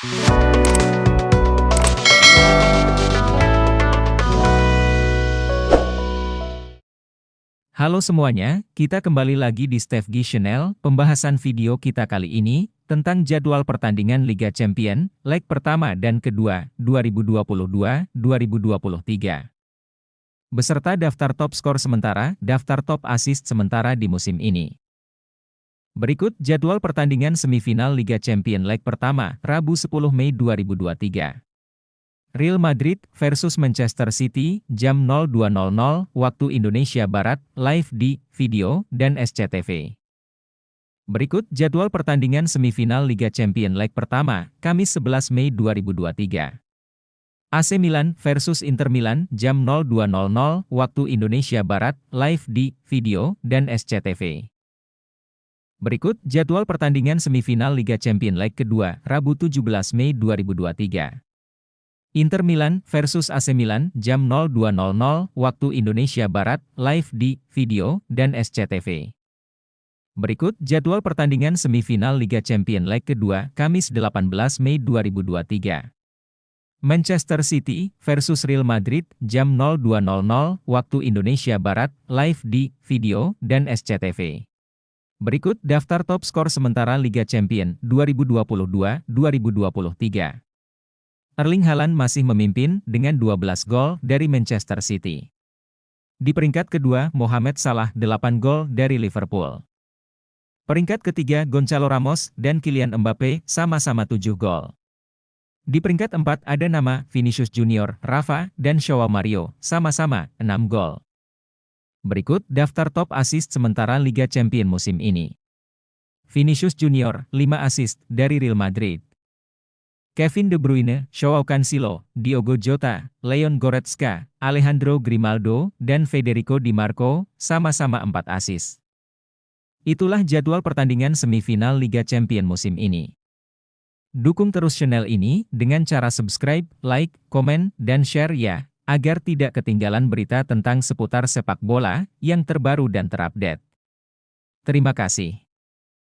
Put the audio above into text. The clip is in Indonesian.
Halo semuanya, kita kembali lagi di Steve G Channel. Pembahasan video kita kali ini tentang jadwal pertandingan Liga Champion, leg pertama dan kedua, 2022-2023. Beserta daftar top skor sementara, daftar top assist sementara di musim ini. Berikut jadwal pertandingan semifinal Liga Champion leg pertama, Rabu 10 Mei 2023. Real Madrid versus Manchester City, jam 02.00 waktu Indonesia Barat, live di Video dan SCTV. Berikut jadwal pertandingan semifinal Liga Champion leg pertama, Kamis 11 Mei 2023. AC Milan versus Inter Milan, jam 02.00 waktu Indonesia Barat, live di Video dan SCTV. Berikut jadwal pertandingan semifinal Liga Champion leg kedua, Rabu 17 Mei 2023. Inter Milan versus AC Milan jam 02.00 waktu Indonesia Barat, live di Video dan SCTV. Berikut jadwal pertandingan semifinal Liga Champion leg kedua, Kamis 18 Mei 2023. Manchester City versus Real Madrid jam 02.00 waktu Indonesia Barat, live di Video dan SCTV. Berikut daftar top skor sementara Liga Champion 2022-2023. Erling Haaland masih memimpin dengan 12 gol dari Manchester City. Di peringkat kedua, Mohamed Salah 8 gol dari Liverpool. Peringkat ketiga, Gonzalo Ramos dan Kylian Mbappe sama-sama 7 gol. Di peringkat empat ada nama Vinicius Junior, Rafa, dan Shaw Mario, sama-sama 6 gol. Berikut daftar top assist sementara Liga Champion musim ini. Vinicius Junior, 5 assist dari Real Madrid. Kevin De Bruyne, Joao Cancelo, Diogo Jota, Leon Goretzka, Alejandro Grimaldo, dan Federico Di Marco, sama-sama 4 asis. Itulah jadwal pertandingan semifinal Liga Champion musim ini. Dukung terus channel ini dengan cara subscribe, like, komen, dan share ya, agar tidak ketinggalan berita tentang seputar sepak bola yang terbaru dan terupdate. Terima kasih.